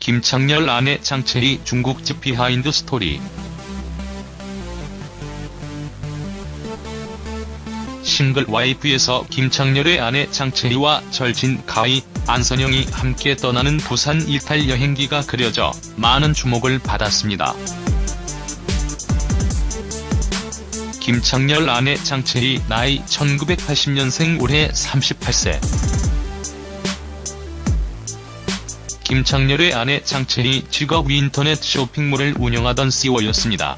김창렬 아내 장채희 중국집 비하인드 스토리 싱글 와이프에서 김창렬의 아내 장채희와 절친 가희, 안선영이 함께 떠나는 부산 일탈 여행기가 그려져 많은 주목을 받았습니다. 김창렬 아내 장채희 나이 1980년생 올해 38세 김창렬의 아내 장채희 직업 인터넷 쇼핑몰을 운영하던 CEO였습니다.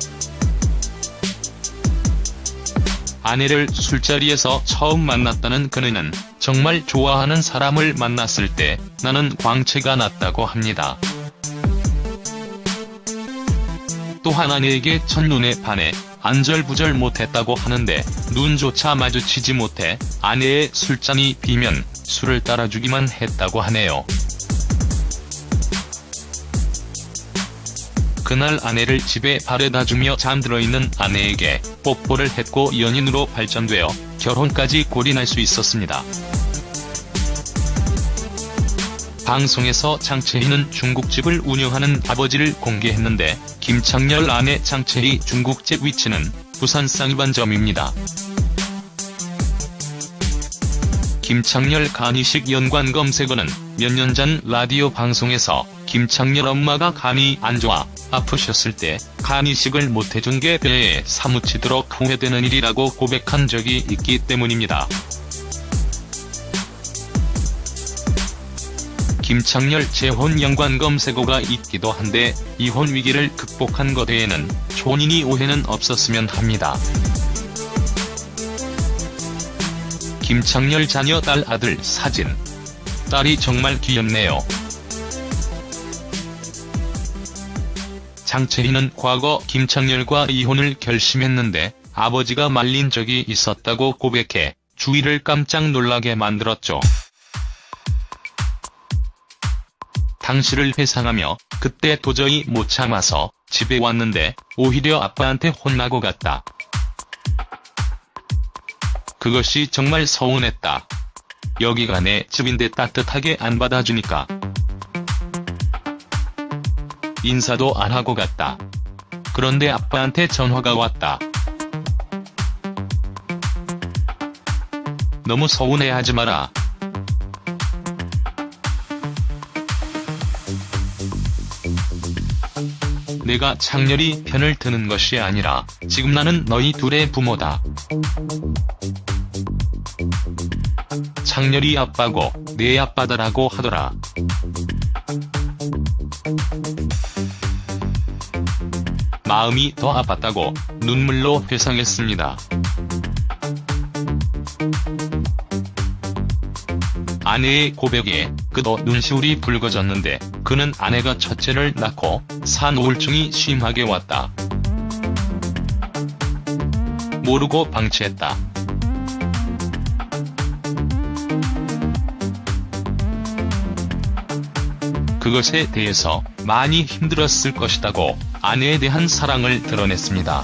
아내를 술자리에서 처음 만났다는 그녀는 정말 좋아하는 사람을 만났을 때 나는 광채가 났다고 합니다. 또한 아내에게 첫눈에 반해 안절부절 못했다고 하는데 눈조차 마주치지 못해 아내의 술잔이 비면 술을 따라주기만 했다고 하네요. 그날 아내를 집에 바래다 주며 잠들어 있는 아내에게 뽀뽀를 했고 연인으로 발전되어 결혼까지 골인할 수 있었습니다. 방송에서 장채희는 중국집을 운영하는 아버지를 공개했는데 김창렬 아내 장채희 중국집 위치는 부산 쌍이반점입니다. 김창렬 간이식 연관 검색어는 몇 년 전 라디오 방송에서 김창렬 엄마가 간이 안 좋아 아프셨을 때 간이식을 못해준 게 배에 사무치도록 후회되는 일이라고 고백한 적이 있기 때문입니다. 김창렬 재혼 연관 검색어가 있기도 한데 이혼 위기를 극복한 것 외에는 초인이 오해는 없었으면 합니다. 김창렬 자녀 딸 아들 사진. 딸이 정말 귀엽네요. 장채희는 과거 김창렬과 이혼을 결심했는데 아버지가 말린 적이 있었다고 고백해 주위를 깜짝 놀라게 만들었죠. 당시를 회상하며 그때 도저히 못 참아서 집에 왔는데 오히려 아빠한테 혼나고 갔다. 그것이 정말 서운했다. 여기가 내 집인데 따뜻하게 안 받아주니까. 인사도 안 하고 갔다. 그런데 아빠한테 전화가 왔다. 너무 서운해하지 마라. 내가 창렬이 편을 드는 것이 아니라 지금 나는 너희 둘의 부모다. 창렬이 아빠고 내 아빠다라고 하더라. 마음이 더 아팠다고 눈물로 회상했습니다. 아내의 고백에 그도 눈시울이 붉어졌는데 그는 아내가 첫째를 낳고 산 우울증이 심하게 왔다. 모르고 방치했다. 그것에 대해서 많이 힘들었을 것이다고 아내에 대한 사랑을 드러냈습니다.